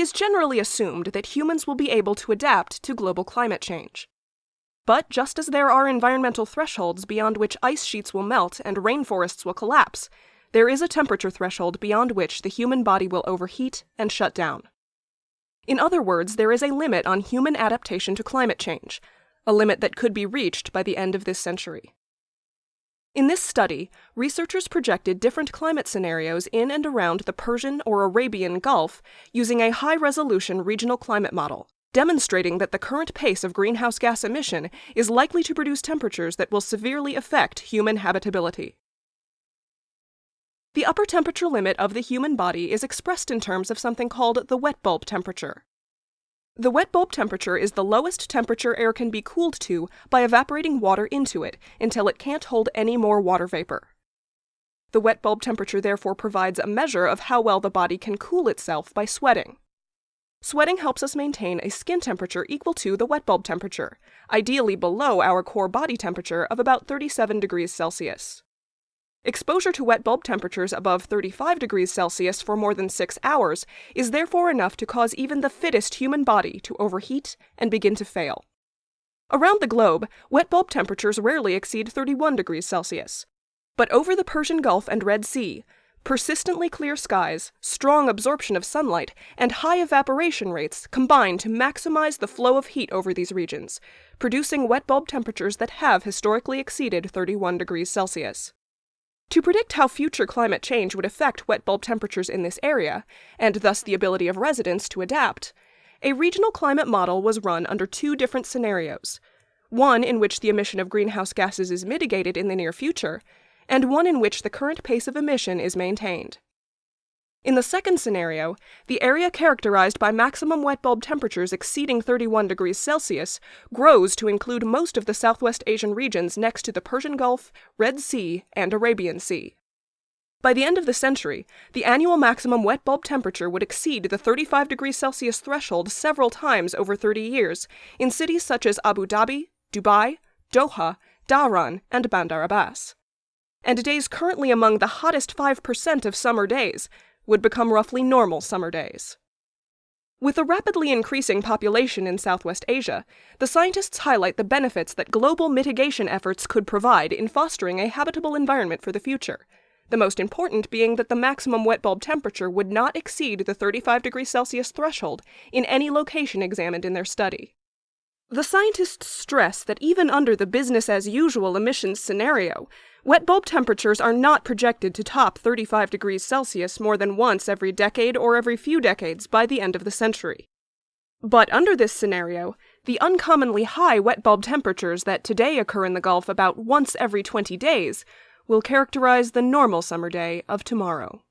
is generally assumed that humans will be able to adapt to global climate change. But just as there are environmental thresholds beyond which ice sheets will melt and rainforests will collapse, there is a temperature threshold beyond which the human body will overheat and shut down. In other words, there is a limit on human adaptation to climate change, a limit that could be reached by the end of this century. In this study, researchers projected different climate scenarios in and around the Persian or Arabian Gulf using a high resolution regional climate model, demonstrating that the current pace of greenhouse gas emission is likely to produce temperatures that will severely affect human habitability. The upper temperature limit of the human body is expressed in terms of something called the wet bulb temperature. The wet bulb temperature is the lowest temperature air can be cooled to by evaporating water into it until it can't hold any more water vapor. The wet bulb temperature therefore provides a measure of how well the body can cool itself by sweating. Sweating helps us maintain a skin temperature equal to the wet bulb temperature, ideally below our core body temperature of about 37 degrees Celsius. Exposure to wet bulb temperatures above 35 degrees Celsius for more than six hours is therefore enough to cause even the fittest human body to overheat and begin to fail. Around the globe, wet bulb temperatures rarely exceed 31 degrees Celsius. But over the Persian Gulf and Red Sea, persistently clear skies, strong absorption of sunlight, and high evaporation rates combine to maximize the flow of heat over these regions, producing wet bulb temperatures that have historically exceeded 31 degrees Celsius. To predict how future climate change would affect wet bulb temperatures in this area, and thus the ability of residents to adapt, a regional climate model was run under two different scenarios one in which the emission of greenhouse gases is mitigated in the near future, and one in which the current pace of emission is maintained. In the second scenario, the area characterized by maximum wet bulb temperatures exceeding 31 degrees Celsius grows to include most of the Southwest Asian regions next to the Persian Gulf, Red Sea, and Arabian Sea. By the end of the century, the annual maximum wet bulb temperature would exceed the 35 degrees Celsius threshold several times over 30 years in cities such as Abu Dhabi, Dubai, Doha, Dhahran, and Bandar Abbas. And days currently among the hottest 5% of summer days would become roughly normal summer days. With a rapidly increasing population in Southwest Asia, the scientists highlight the benefits that global mitigation efforts could provide in fostering a habitable environment for the future. The most important being that the maximum wet bulb temperature would not exceed the 35 degrees Celsius threshold in any location examined in their study. The scientists stress that even under the business as usual emissions scenario, Wet bulb temperatures are not projected to top 35 degrees Celsius more than once every decade or every few decades by the end of the century. But under this scenario, the uncommonly high wet bulb temperatures that today occur in the Gulf about once every 20 days will characterize the normal summer day of tomorrow.